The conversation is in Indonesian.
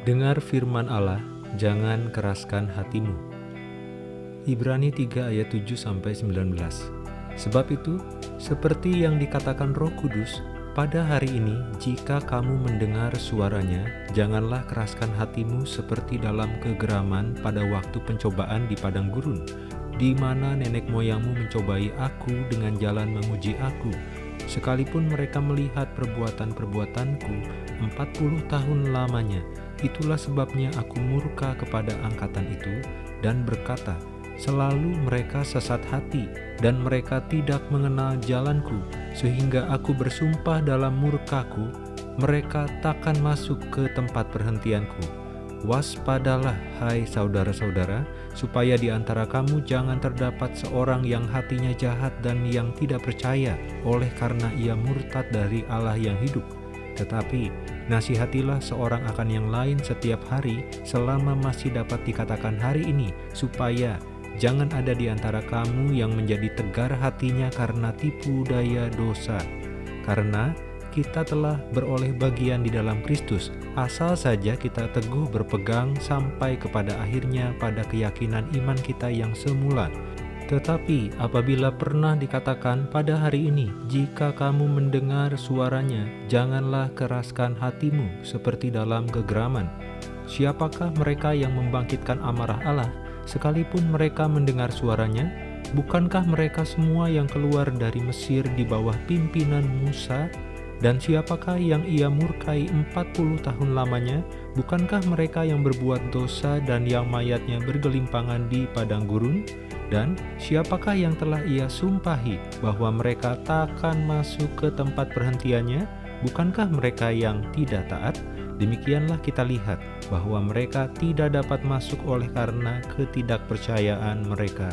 Dengar firman Allah, jangan keraskan hatimu. Ibrani 3 ayat 7-19 Sebab itu, seperti yang dikatakan roh kudus, pada hari ini jika kamu mendengar suaranya, janganlah keraskan hatimu seperti dalam kegeraman pada waktu pencobaan di padang gurun, di mana nenek moyangmu mencobai aku dengan jalan menguji aku, sekalipun mereka melihat perbuatan-perbuatanku 40 tahun lamanya, Itulah sebabnya aku murka kepada angkatan itu dan berkata, Selalu mereka sesat hati dan mereka tidak mengenal jalanku, sehingga aku bersumpah dalam murkaku, mereka takkan masuk ke tempat perhentianku. Waspadalah, hai saudara-saudara, supaya di antara kamu jangan terdapat seorang yang hatinya jahat dan yang tidak percaya oleh karena ia murtad dari Allah yang hidup tetapi, nasihatilah seorang akan yang lain setiap hari selama masih dapat dikatakan hari ini, supaya jangan ada di antara kamu yang menjadi tegar hatinya karena tipu daya dosa. Karena kita telah beroleh bagian di dalam Kristus, asal saja kita teguh berpegang sampai kepada akhirnya pada keyakinan iman kita yang semula, tetapi apabila pernah dikatakan pada hari ini, jika kamu mendengar suaranya, janganlah keraskan hatimu seperti dalam kegeraman. Siapakah mereka yang membangkitkan amarah Allah, sekalipun mereka mendengar suaranya? Bukankah mereka semua yang keluar dari Mesir di bawah pimpinan Musa? Dan siapakah yang ia murkai 40 tahun lamanya? Bukankah mereka yang berbuat dosa dan yang mayatnya bergelimpangan di padang gurun? Dan siapakah yang telah ia sumpahi bahwa mereka takkan masuk ke tempat perhentiannya? Bukankah mereka yang tidak taat? Demikianlah kita lihat bahwa mereka tidak dapat masuk oleh karena ketidakpercayaan mereka.